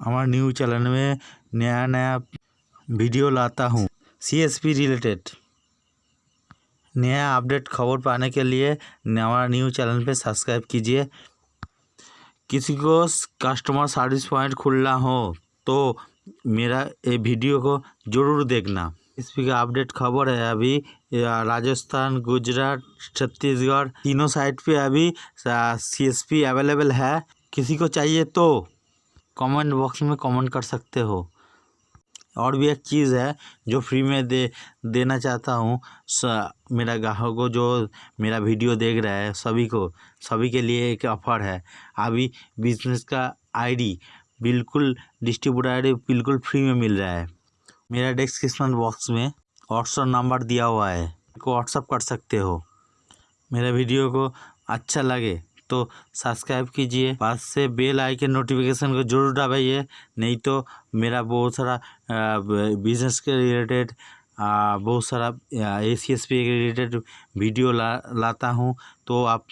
हमारे news channel में नया नया वीडियो लाता हूँ। सी एस पी रिलेटेड नया अपडेट खबर पाने के लिए हमारा न्यूज़ चैनल पे सब्सक्राइब कीजिए। किसी को कस्टमर सर्विस पॉइंट खुलना हो तो मेरा ये वीडियो को ज़रूर देखना। इस पर अपडेट खबर है अभी राजस्थान, गुजरात, छत्तीसगढ़, तीनों साइड पे अभी सी एस पी अवेलेबल है। किसी को चाहिए तो कमेंट बॉक्स में कमेंट कर सकते हो। और भी एक चीज़ है, जो फ्री में दे, देना चाहता हूँ मेरा ग्राहक को जो मेरा वीडियो देख रहा है, सभी को, सभी के लिए एक ऑफ़र है। अभी बिज़नेस का आईडी बिल्कुल डिस्ट्रीब्यूटर आईडी बिल्कुल फ्री में मिल रहा है। मेरा डिस्क्रिप्शन बॉक्स में व्हाट्सअप नंबर दिया हुआ है। को व्हाट्सअप कर सकते हो। मेरा वीडियो को अच्छा लगे। तो सब्सक्राइब कीजिए। पास से बेल आइकन नोटिफिकेशन को ज़रूर दबाइए। नहीं तो मेरा बहुत सारा बिज़नेस के रिलेटेड बहुत सारा ए सी एस पी के रिलेटेड वीडियो ला, लाता हूँ। तो आप